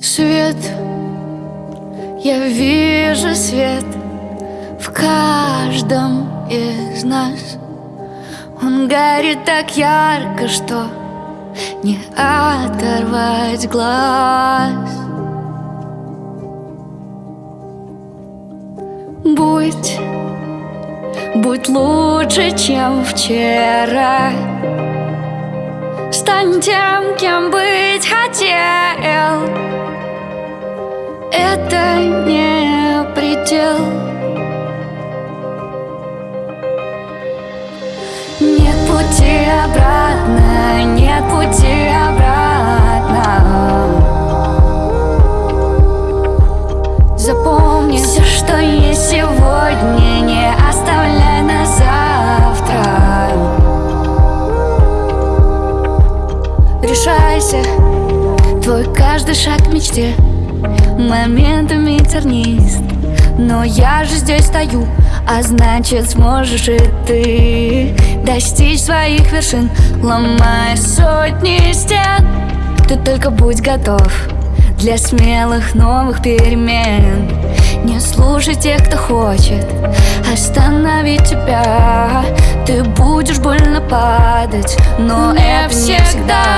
Свет, я вижу свет в каждом из нас. Он горит так ярко, что не оторвать глаз. Будь, будь лучше, чем вчера. Стань тем, кем быть хотел. Это не предел. Нет пути обратно, нет пути обратно Решайся, твой каждый шаг к мечте. Моментами тернист. Но я же здесь стою а значит сможешь и ты Достичь своих вершин Ломая сотни стен. Ты только будь готов Для смелых новых перемен. Не слушай тех, кто хочет Остановить тебя. Ты будешь больно падать Но не это всегда.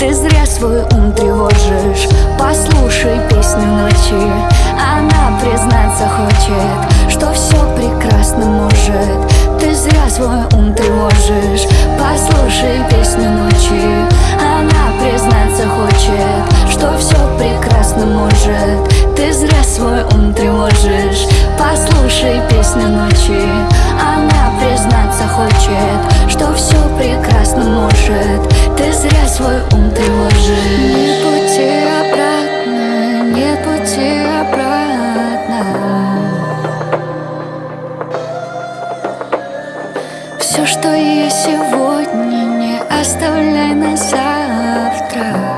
Ты зря свой ум тревожишь. Послушай песню ночи. Она признаться хочет Что все прекрасно может. Ты зря свой ум тревожишь. Послушай песню что есть сегодня, не оставляй на завтра.